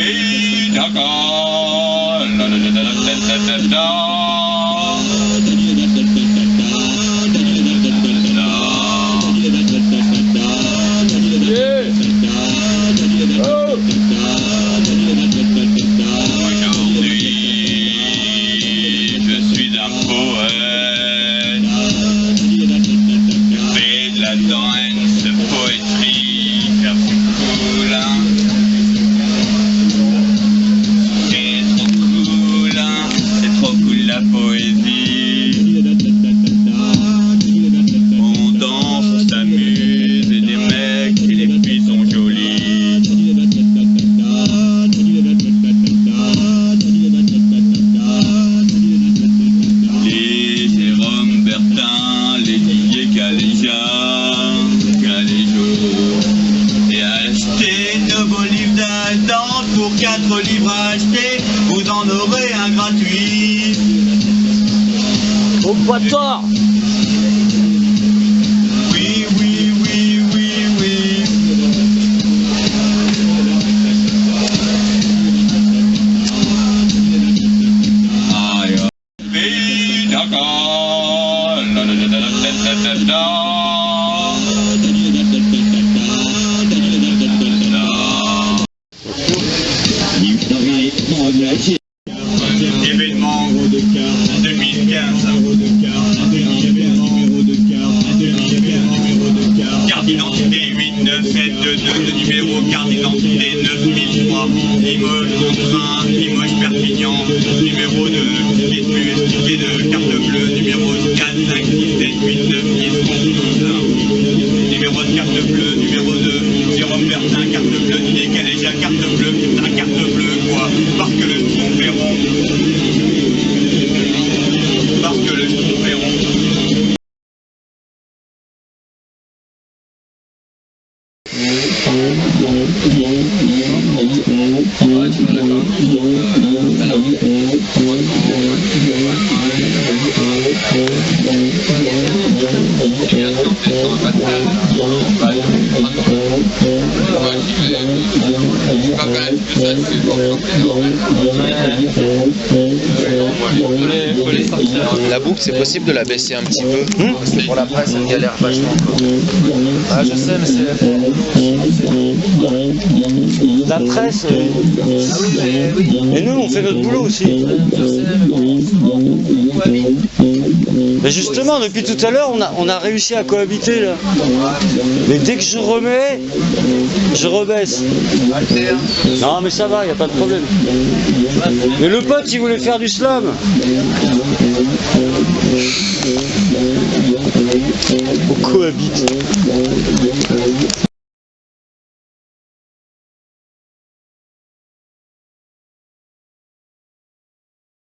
pays d'accord. La, la, la, la, la, la, la, la. 4 livres achetés, vous en aurez un gratuit. Au bâtard Oui, oui, oui, oui, oui. Aïe, pays Événement 2015. Carte d'identité 8972, numéro carte d'identité 9003, Limoges, train, Limoges, Perpignan, numéro de bus, ticket de carte bleue, numéro 4, 5, 6, 7, 8, 9, 10, 11, 12. Numéro de carte bleue, numéro 2, Jérôme Bertin, carte bleue, Didier Caléja, carte bleue, carte bleue, quoi, parce que le. Parce que le Ferron. La boucle, c'est possible de la baisser un petit peu Pour la presse, elle galère vachement. Ah, je sais, mais c'est. La presse. euh, Et nous, on fait notre boulot aussi. Mais justement, depuis tout à l'heure, on a, on a réussi à cohabiter là. Mais dès que je remets, je rebaisse. Non, mais ça va, y a pas de problème. Mais le pote, il voulait faire du slam. On cohabite.